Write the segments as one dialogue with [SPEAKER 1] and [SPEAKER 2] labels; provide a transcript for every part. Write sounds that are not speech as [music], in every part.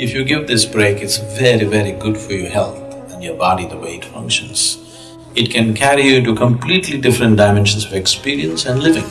[SPEAKER 1] If you give this break, it's very, very good for your health and your body, the way it functions. It can carry you to completely different dimensions of experience and living.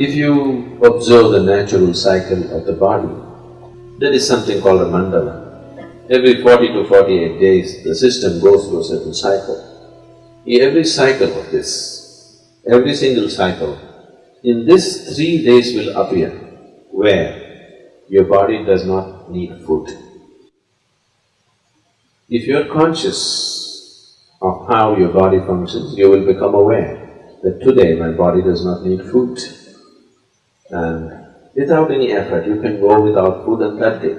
[SPEAKER 2] If you observe the natural cycle of the body, there is something called a mandala. Every forty to forty-eight days, the system goes through a certain cycle. Every cycle of this, every single cycle, in this three days will appear where your body does not need food. If you're conscious of how your body functions, you will become aware that today my body does not need food. And without any effort, you can go without food and that day,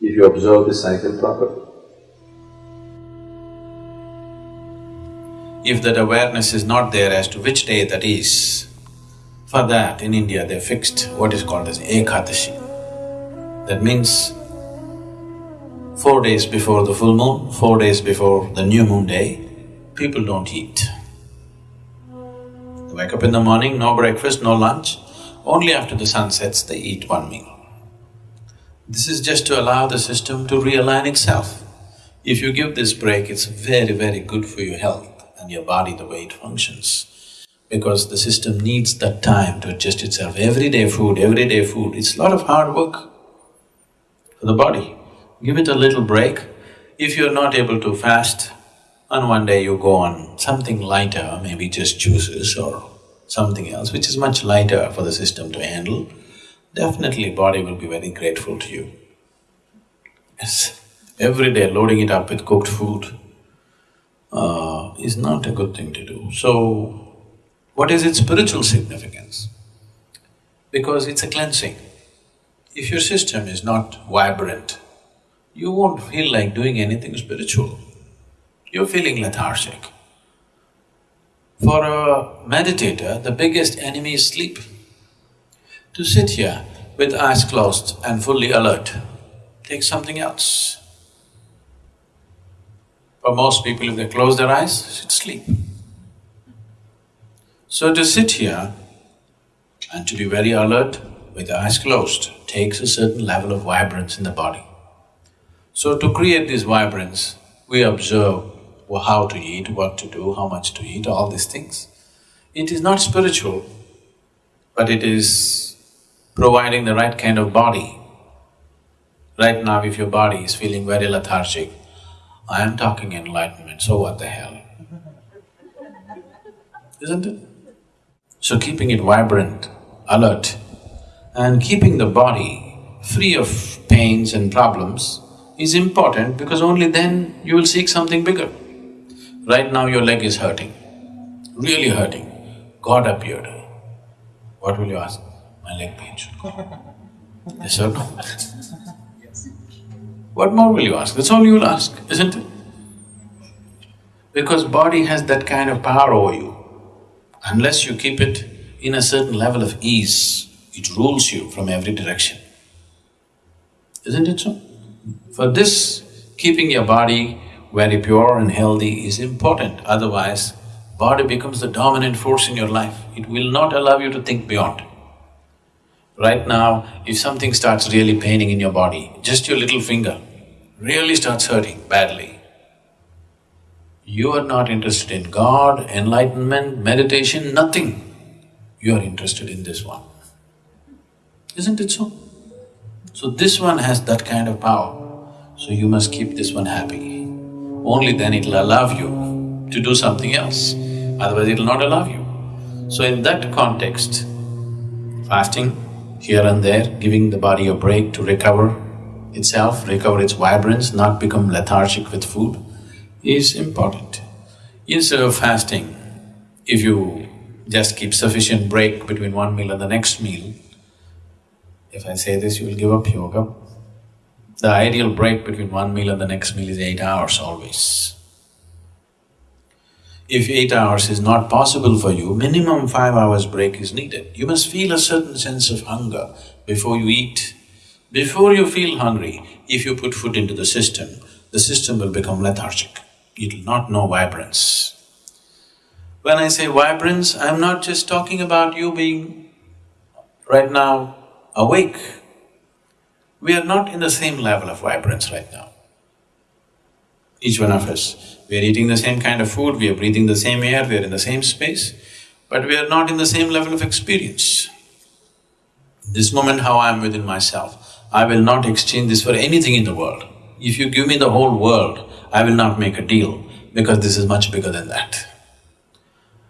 [SPEAKER 2] if you observe the cycle properly.
[SPEAKER 1] If that awareness is not there as to which day that is, for that in India they fixed what is called as Ekadashi. That means four days before the full moon, four days before the new moon day, people don't eat. Wake up in the morning, no breakfast, no lunch, only after the sun sets they eat one meal. This is just to allow the system to realign itself. If you give this break, it's very, very good for your health and your body, the way it functions. Because the system needs that time to adjust itself. Everyday food, everyday food, it's a lot of hard work for the body. Give it a little break. If you're not able to fast, on one day you go on something lighter, maybe just juices or something else which is much lighter for the system to handle, definitely body will be very grateful to you. Yes, every day loading it up with cooked food uh, is not a good thing to do. So, what is its spiritual significance? Because it's a cleansing. If your system is not vibrant, you won't feel like doing anything spiritual. You're feeling lethargic. For a meditator, the biggest enemy is sleep. To sit here with eyes closed and fully alert take something else. For most people, if they close their eyes, it's sleep. So to sit here and to be very alert with the eyes closed takes a certain level of vibrance in the body. So to create this vibrance, we observe how to eat, what to do, how much to eat, all these things. It is not spiritual, but it is providing the right kind of body. Right now, if your body is feeling very lethargic, I am talking enlightenment, so what the hell? [laughs] Isn't it? So keeping it vibrant, alert, and keeping the body free of pains and problems is important because only then you will seek something bigger. Right now your leg is hurting, really hurting. God appeared. What will you ask? My leg pains. [laughs] yes or no? [laughs] What more will you ask? That's all you will ask, isn't it? Because body has that kind of power over you. Unless you keep it in a certain level of ease, it rules you from every direction. Isn't it so? For this, keeping your body very pure and healthy is important, otherwise body becomes the dominant force in your life, it will not allow you to think beyond. Right now, if something starts really paining in your body, just your little finger really starts hurting badly, you are not interested in God, enlightenment, meditation, nothing. You are interested in this one. Isn't it so? So this one has that kind of power, so you must keep this one happy only then it'll allow you to do something else, otherwise it'll not allow you. So in that context, fasting here and there, giving the body a break to recover itself, recover its vibrance, not become lethargic with food, is important. Instead of fasting, if you just keep sufficient break between one meal and the next meal, if I say this, you will give up yoga, the ideal break between one meal and the next meal is eight hours always. If eight hours is not possible for you, minimum five hours break is needed. You must feel a certain sense of hunger before you eat. Before you feel hungry, if you put food into the system, the system will become lethargic. It will not know vibrance. When I say vibrance, I'm not just talking about you being right now awake. We are not in the same level of vibrance right now. Each one of us, we are eating the same kind of food, we are breathing the same air, we are in the same space, but we are not in the same level of experience. This moment how I am within myself, I will not exchange this for anything in the world. If you give me the whole world, I will not make a deal because this is much bigger than that.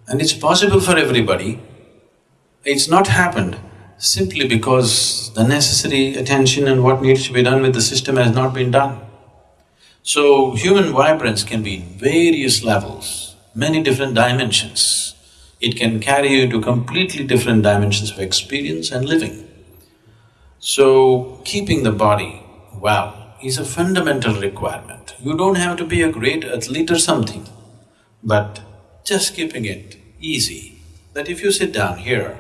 [SPEAKER 1] And it's possible for everybody. It's not happened simply because the necessary attention and what needs to be done with the system has not been done. So, human vibrance can be in various levels, many different dimensions. It can carry you to completely different dimensions of experience and living. So, keeping the body well is a fundamental requirement. You don't have to be a great athlete or something, but just keeping it easy, that if you sit down here,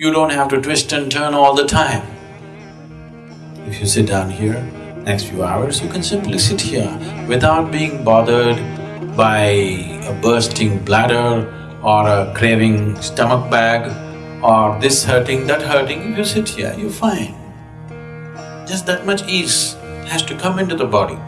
[SPEAKER 1] you don't have to twist and turn all the time. If you sit down here, next few hours, you can simply sit here without being bothered by a bursting bladder or a craving stomach bag or this hurting, that hurting, if you sit here, you're fine. Just that much ease has to come into the body.